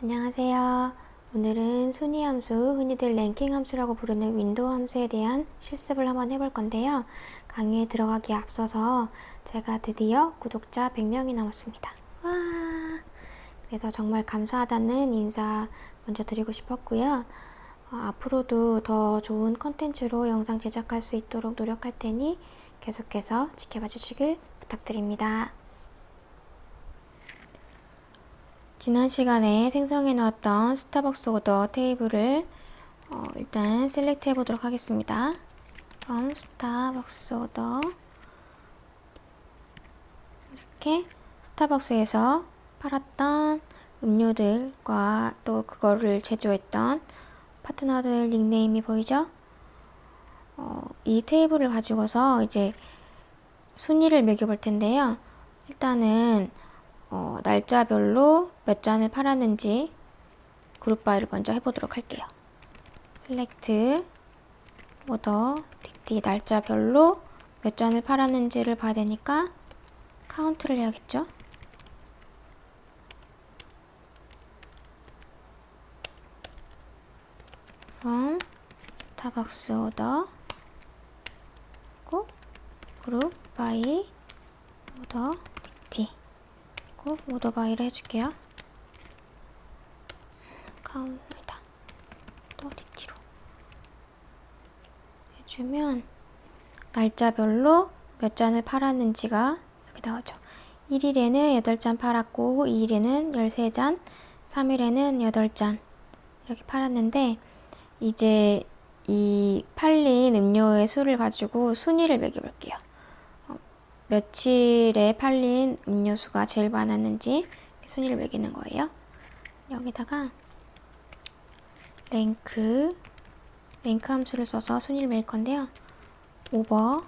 안녕하세요. 오늘은 순위 함수, 흔히들 랭킹 함수라고 부르는 윈도우 함수에 대한 실습을 한번 해볼 건데요. 강의에 들어가기에 앞서서 제가 드디어 구독자 100명이 넘었습니다. 와! 그래서 정말 감사하다는 인사 먼저 드리고 싶었고요. 어, 앞으로도 더 좋은 컨텐츠로 영상 제작할 수 있도록 노력할 테니 계속해서 지켜봐 주시길 부탁드립니다. 지난 시간에 생성해 놓았던 스타벅스 오더 테이블을 어, 일단 select 해 보도록 하겠습니다. from 스타벅스 order 이렇게 스타벅스에서 팔았던 음료들과 또 그거를 제조했던 파트너들 닉네임이 보이죠? 어, 이 테이블을 가지고서 이제 순위를 매겨볼 텐데요. 일단은 어, 날짜별로 몇 잔을 팔았는지 group by를 먼저 해보도록 할게요. select order dt 날짜별로 몇 잔을 팔았는지를 봐야 되니까 카운트를 해야겠죠. from 스타벅스 order group by order dt 하고 order by를 해줄게요. count다. 또 뒤로 해주면 날짜별로 몇 잔을 팔았는지가 이렇게 나오죠. 1일에는 8잔 팔았고 2일에는 13잔, 3일에는 8잔 이렇게 팔았는데 이제 이 팔린 음료의 수를 가지고 순위를 매겨볼게요. 며칠에 팔린 음료수가 제일 많았는지 순위를 매기는 거예요. 여기다가 rank rank 함수를 써서 순위를 매길 건데요. over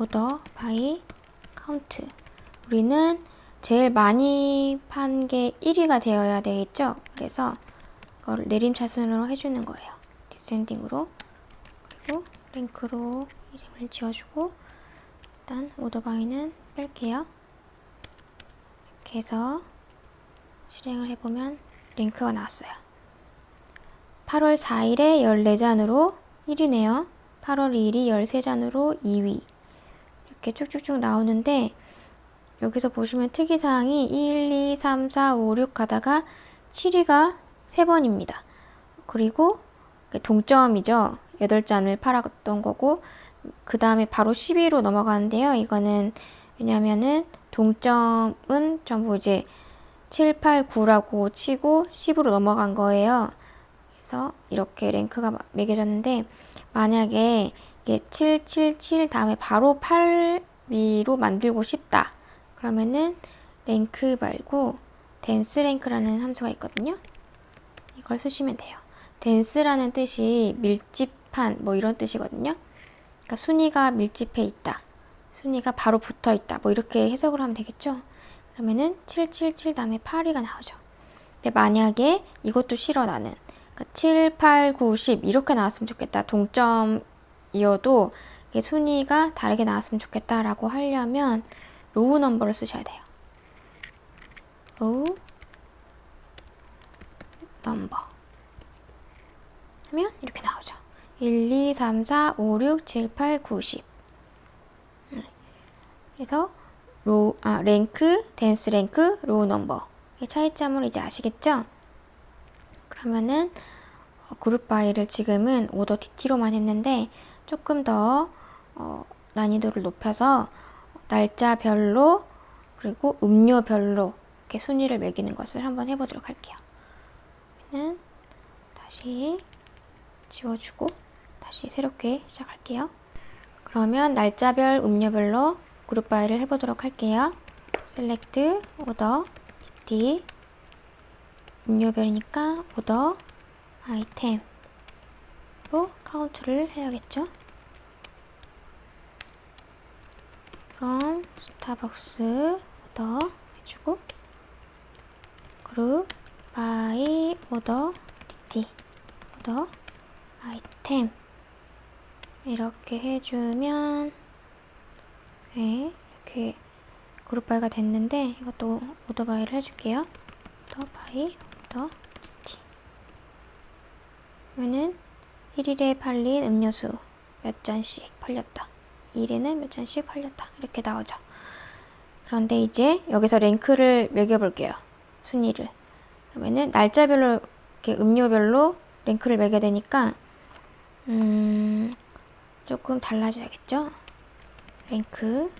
order by count 우리는 제일 많이 판 게 1위가 되어야 되겠죠? 그래서 그걸 내림차순으로 해주는 거예요. 디센딩으로 그리고 랭크로 이름을 지어주고 일단 오더바이는 뺄게요. 이렇게 해서 실행을 해보면 링크가 나왔어요. 8월 4일에 14잔으로 1위네요. 8월 2일이 13잔으로 2위 이렇게 쭉쭉쭉 나오는데 여기서 보시면 특이사항이 1, 2, 3, 4, 5, 6 가다가 7위가 3번입니다. 그리고 동점이죠. 8잔을 팔았던 거고 그 다음에 바로 12로 넘어가는데요. 이거는 왜냐면은 동점은 전부 이제 7, 8, 9라고 치고 10으로 넘어간 거예요. 그래서 이렇게 랭크가 매겨졌는데 만약에 이게 7, 7, 7 다음에 바로 8 위로 만들고 싶다. 그러면은 랭크 말고 댄스 랭크라는 함수가 있거든요. 이걸 쓰시면 돼요. 댄스라는 뜻이 밀집한 뭐 이런 뜻이거든요. 그러니까 순위가 밀집해 있다. 순위가 바로 붙어 있다. 뭐 이렇게 해석을 하면 되겠죠. 그러면은 777 다음에 8위가 나오죠. 근데 만약에 이것도 싫어 나는 그러니까 7, 8, 9, 10 이렇게 나왔으면 좋겠다. 동점이어도 순위가 다르게 나왔으면 좋겠다라고 하려면 row number를 쓰셔야 돼요. row number 하면 이렇게 나오죠. 1, 2, 3, 4, 5, 6, 7, 8, 9, 10 그래서 row, 아, rank, dense rank, row number의 차이점을 이제 아시겠죠? 그러면은 어, group by를 지금은 오더 DT로만 했는데 조금 더 어, 난이도를 높여서 날짜별로 그리고 음료별로 이렇게 순위를 매기는 것을 한번 해보도록 할게요. 다시 지워주고 다시 새롭게 시작할게요. 그러면 날짜별, 음료별로 group by를 해보도록 할게요. select, order, D 음료별이니까 오더, 아이템로 카운트를 해야겠죠. 그럼 스타벅스 order 해주고 group by order DT order item 이렇게 해주면 네, 이렇게 group by가 됐는데 이것도 order by를 해줄게요. order by, order DT. 그러면은 1일에 팔린 음료수 몇 잔씩 팔렸다. 2일에는 몇 잔씩 팔렸다. 이렇게 나오죠. 그런데 이제 여기서 rank를 매겨볼게요. 순위를. 그러면은 날짜별로 이렇게 음료별로 rank를 매게 되니까 음 조금 달라져야겠죠. rank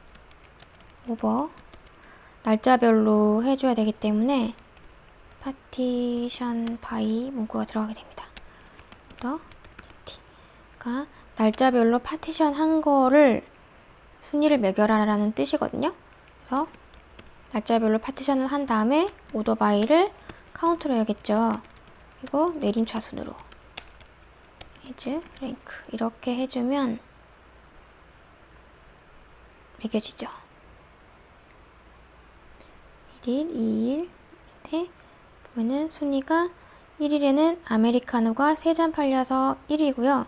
over 날짜별로 해줘야 되기 때문에 partition by 문구가 들어가게 됩니다. 더 그러니까 날짜별로 파티션 한 거를 순위를 매겨라라는 뜻이거든요. 그래서 날짜별로 partition을 한 다음에 order by를 count로 해야겠죠. 그리고 내림 차순으로 as rank 이렇게 해주면 매겨지죠. 1일, 2일인데 보면은 순위가 1일에는 아메리카노가 3잔 팔려서 1위고요.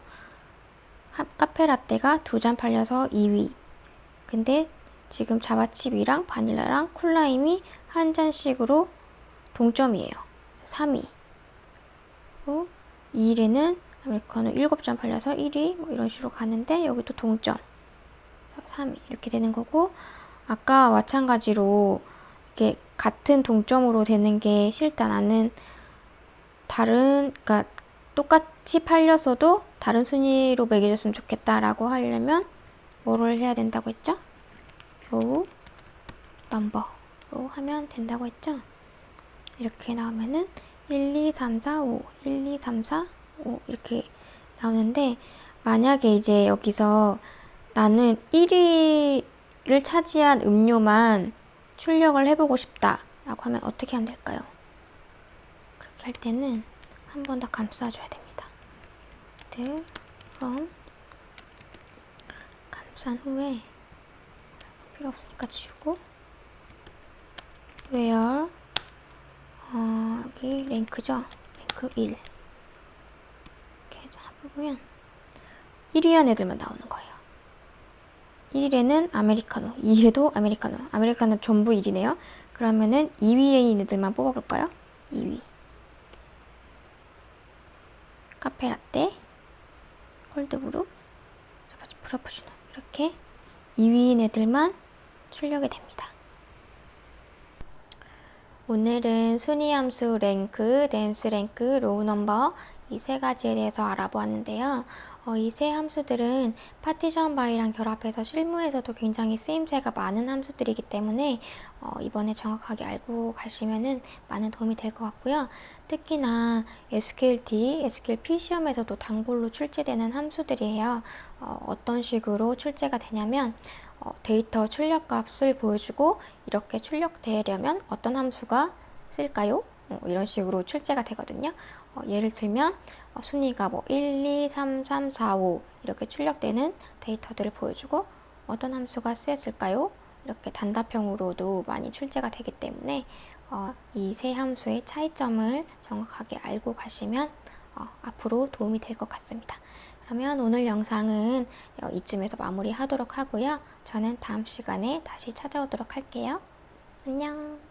카페라떼가 2잔 팔려서 2위. 근데 지금 자바칩이랑 바닐라랑 콜라임이 한 잔씩으로 동점이에요. 3위. 그리고 2일에는 아메리카노 7잔 팔려서 1위 뭐 이런 식으로 가는데 여기도 동점. 3위 이렇게 되는 거고 아까 마찬가지로 이렇게 같은 동점으로 되는 게 싫다. 나는 다른 그러니까 똑같이 팔렸어도 다른 순위로 매겨줬으면 좋겠다라고 하려면 뭐를 해야 된다고 했죠? row number로 하면 된다고 했죠? 이렇게 나오면은 1, 2, 3, 4, 5, 1, 2, 3, 4, 5 이렇게 나오는데 만약에 이제 여기서 나는 1위를 차지한 음료만 출력을 해보고 싶다 라고 하면 어떻게 하면 될까요? 그렇게 할 때는 한 번 더 감싸줘야 됩니다. 네, 그럼 감싼 후에 필요 없으니까 지우고 where 어, 여기 랭크죠? 랭크 1 이렇게 해 보면 1위 한 애들만 나오는 거예요. 1일에는 아메리카노, 2일에도 아메리카노. 아메리카노 전부 1이네요. 그러면은 2위에 있는 애들만 뽑아볼까요? 2위. 카페 라떼, 콜드브루, 프라푸치노. 이렇게 2위인 애들만 출력이 됩니다. 오늘은 순위 함수 rank, dense rank, row number 이 세 가지에 대해서 알아보았는데요. 어, 이 세 함수들은 partition by랑 결합해서 실무에서도 굉장히 쓰임새가 많은 함수들이기 때문에 어, 이번에 정확하게 알고 가시면 많은 도움이 될 것 같고요. 특히나 SQLT, SQLP 시험에서도 단골로 출제되는 함수들이에요. 어, 떤 식으로 출제가 되냐면 어, 데이터 출력 값을 보여주고 이렇게 출력되려면 어떤 함수가 쓸까요? 어, 이런 식으로 출제가 되거든요. 어, 예를 들면 어, 순위가 뭐 1, 2, 3, 3, 4, 5 이렇게 출력되는 데이터들을 보여주고 어떤 함수가 쓰였을까요? 이렇게 단답형으로도 많이 출제가 되기 때문에 어, 이세 함수의 차이점을 정확하게 알고 가시면 어, 앞으로 도움이 될 것 같습니다. 그러면 오늘 영상은 어, 이쯤에서 마무리하도록 하고요. 저는 다음 시간에 다시 찾아오도록 할게요. 안녕